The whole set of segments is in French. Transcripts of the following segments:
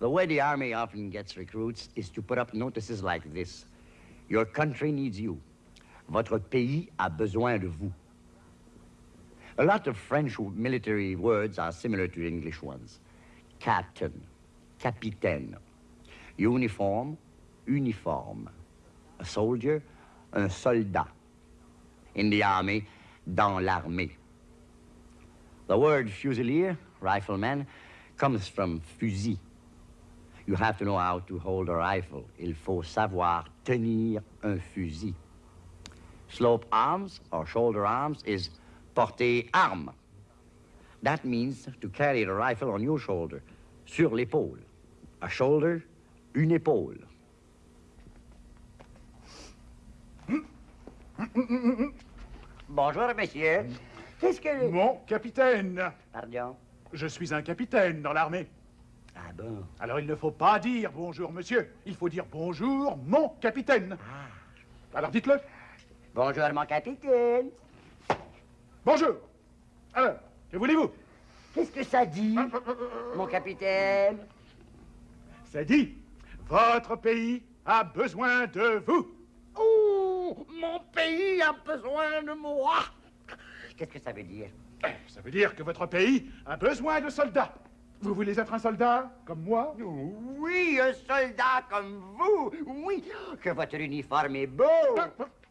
The way the Army often gets recruits is to put up notices like this. Your country needs you. Votre pays a besoin de vous. A lot of French military words are similar to English ones. Captain, capitaine, uniform, uniforme, a soldier, un soldat. In the army, dans l'armée. The word fusilier, rifleman, comes from fusil. You have to know how to hold a rifle. Il faut savoir tenir un fusil. Slope arms or shoulder arms is porter arme. That means to carry the rifle on your shoulder, sur l'épaule. A shoulder, une épaule. Bonjour, monsieur. Qu'est-ce que... Mon capitaine Pardon? Je suis un capitaine dans l'armée. Ah bon? Alors il ne faut pas dire bonjour, monsieur. Il faut dire bonjour, mon capitaine. Alors dites-le. Bonjour, mon capitaine. Bonjour. Alors, que voulez-vous? Qu'est-ce que ça dit, mon capitaine? C'est dit. Votre pays a besoin de vous. Oh, mon pays a besoin de moi. Qu'est-ce que ça veut dire? Ça veut dire que votre pays a besoin de soldats. Vous voulez être un soldat, comme moi? Oui, un soldat comme vous. Oui, que votre uniforme est beau.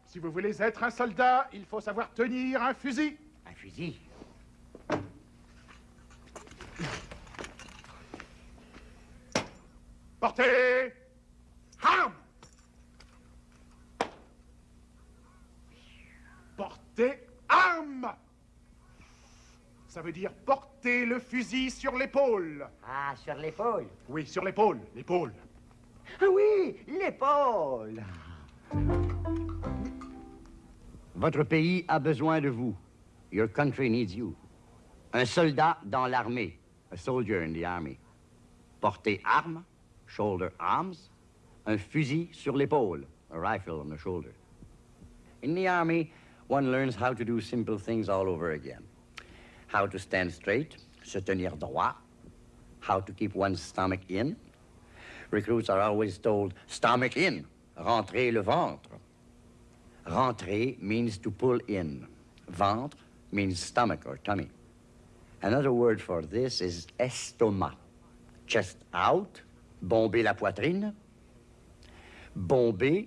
Si vous voulez être un soldat, il faut savoir tenir un fusil. Un fusil? Portez arme Portez arme Ça veut dire porter le fusil sur l'épaule. Ah, sur l'épaule Oui, sur l'épaule, l'épaule. Ah oui, l'épaule Votre pays a besoin de vous. Your country needs you. Un soldat dans l'armée. A soldier in the army. Porter arme, shoulder arms. Un fusil sur l'épaule. A rifle on the shoulder. In the army, one learns how to do simple things all over again. How to stand straight, se tenir droit. How to keep one's stomach in. Recruits are always told, stomach in, rentrer le ventre. Rentrer means to pull in. Ventre means stomach or tummy. Another word for this is estomac. Chest out, bomber la poitrine. Bomber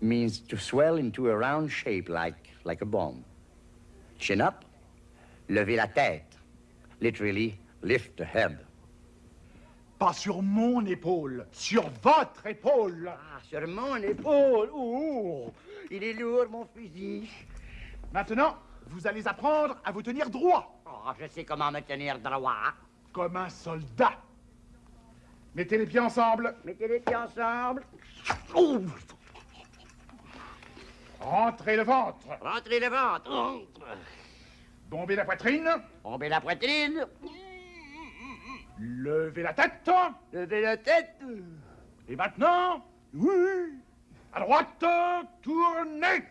means to swell into a round shape like, like a bomb. Chin up, lever la tête. Literally, lift the head. Pas sur mon épaule, sur votre épaule. Ah, sur mon épaule. Ouh, il est lourd, mon fusil. Maintenant, vous allez apprendre à vous tenir droit, Oh, je sais comment me tenir droit. comme un soldat. Mettez les pieds ensemble, Mettez les pieds ensemble. Ouh, rentrez le ventre, rentrez le ventre. Entre. bombez la poitrine, Bombez la poitrine. levez la tête, Levez la tête. et maintenant, oui, à droite, tournez.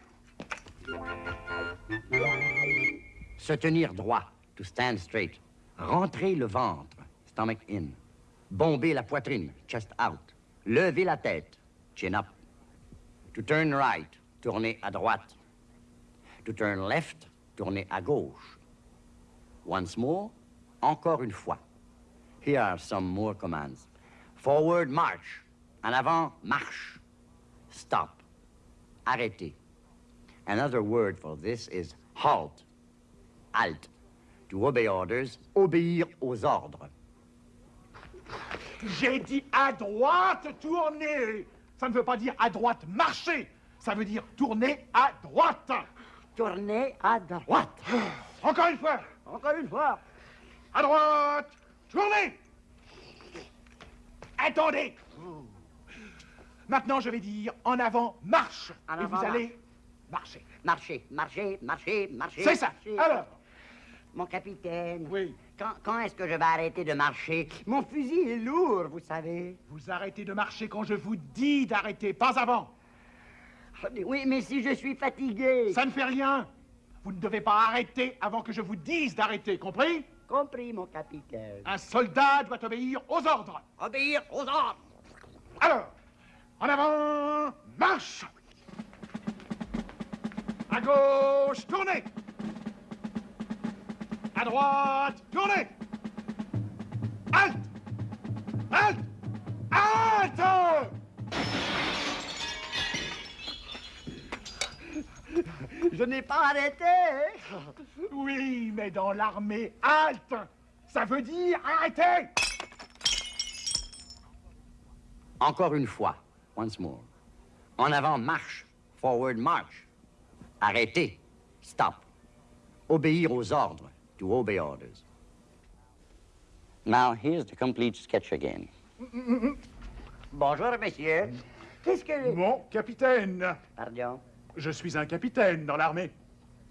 Se tenir droit. To stand straight. Rentrer le ventre. Stomach in. Bomber la poitrine. Chest out. Lever la tête. Chin up. To turn right. Tourner à droite. To turn left. Tourner à gauche. Once more. Encore une fois. Here are some more commands. Forward march. En avant marche. Stop. Arrêter. Another word for this is halt. Halt. To obey orders, obéir aux ordres. J'ai dit à droite, tournez. Ça ne veut pas dire à droite, marcher. Ça veut dire tourner à droite. Tourner à droite. Encore une fois, Encore une fois. à droite, tournez. Attendez. Maintenant, je vais dire en avant, marche. En Et vous allez marcher. Marcher, marcher, marcher, marcher. C'est ça. marcher. Alors, Mon capitaine. Oui. Quand, quand est-ce que je vais arrêter de marcher? Mon fusil est lourd, vous savez. Vous arrêtez de marcher quand je vous dis d'arrêter, pas avant. Oui, mais si je suis fatigué. Ça ne fait rien. Vous ne devez pas arrêter avant que je vous dise d'arrêter, compris? Compris, mon capitaine. Un soldat doit obéir aux ordres. Obéir aux ordres. Alors, en avant, marche À gauche, tournez À droite, tournez Halte Halte Halte Je n'ai pas arrêté. Oui, mais dans l'armée, halte Ça veut dire arrêter Encore une fois, once more. En avant, marche. Forward, march. Arrêter. Stop. Obéir aux ordres. To obey orders. Now, here's the complete sketch again. Bonjour, monsieur. Qu'est-ce que... Mon capitaine Pardon? Je suis un capitaine dans l'armée.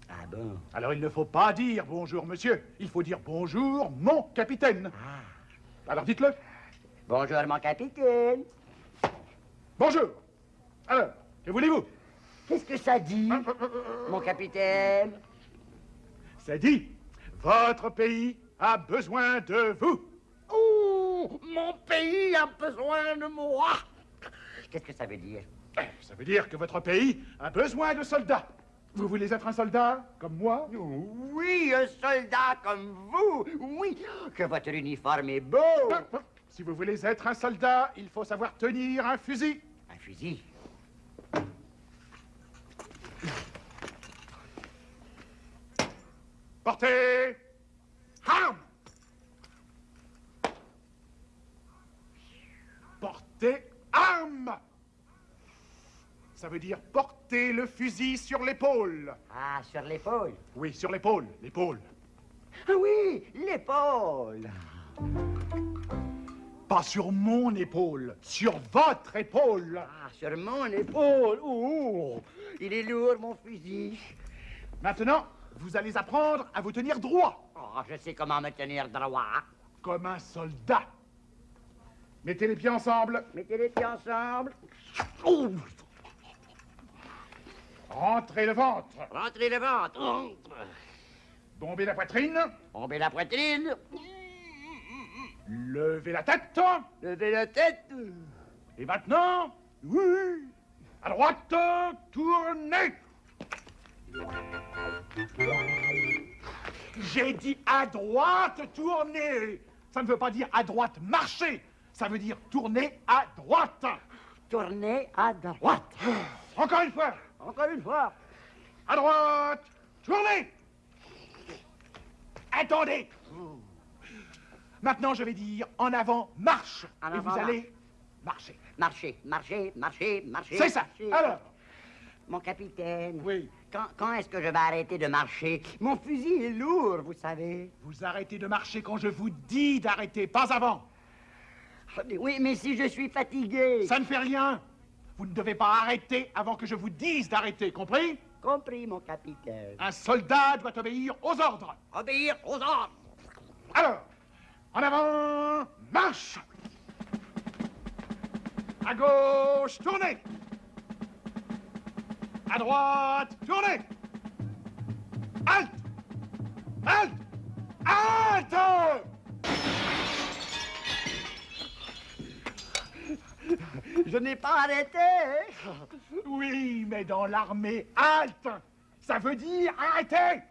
Ah bon? Alors il ne faut pas dire bonjour monsieur, il faut dire bonjour mon capitaine. Alors dites-le. Bonjour, mon capitaine. Bonjour. Alors, que voulez-vous? Qu'est-ce que ça dit, mon capitaine? C'est dit, votre pays a besoin de vous. Oh, mon pays a besoin de moi. Qu'est-ce que ça veut dire? Ça veut dire que votre pays a besoin de soldats. Vous voulez être un soldat comme moi? Oui, un soldat comme vous. Oui, que votre uniforme est beau. Si vous voulez être un soldat, il faut savoir tenir un fusil. Un fusil? Portez arme. Portez arme. Ça veut dire porter le fusil sur l'épaule. Ah, sur l'épaule. Oui, sur l'épaule, l'épaule. Ah oui, l'épaule. Pas sur mon épaule, sur votre épaule. Ah, sur mon épaule. Oh, il est lourd, mon fusil. Maintenant, vous allez apprendre à vous tenir droit, Oh, je sais comment me tenir droit. comme un soldat. Mettez les pieds ensemble, Mettez les pieds ensemble. Oh, rentrez le ventre, rentrez le ventre. Bombez la poitrine, Tombez la poitrine. levez la tête. Levez la tête. Et maintenant, oui, à droite, tournez. J'ai dit à droite, tournez. Ça ne veut pas dire à droite, marcher. Ça veut dire tourner à droite. Tournez à droite. Encore une fois, Encore une fois. à droite, tournez. Attendez. Maintenant, je vais dire en avant, marche. En Et avant, vous allez marcher. Marchez, marchez, marchez, marchez. C'est ça. Alors, Mon capitaine. oui, Quand, quand est-ce que je vais arrêter de marcher? Mon fusil est lourd, vous savez. vous arrêtez de marcher quand je vous dis d'arrêter, pas avant. Oui, mais si je suis fatigué. Ça ne fait rien. Vous ne devez pas arrêter avant que je vous dise d'arrêter, compris? Compris, mon capitaine. Un soldat doit obéir aux ordres. Obéir aux ordres. Alors, en avant, marche À gauche, tournez À droite, tournez. Halte Halte Halte Je n'ai pas arrêté. Oui, mais dans l'armée, halte Ça veut dire arrêter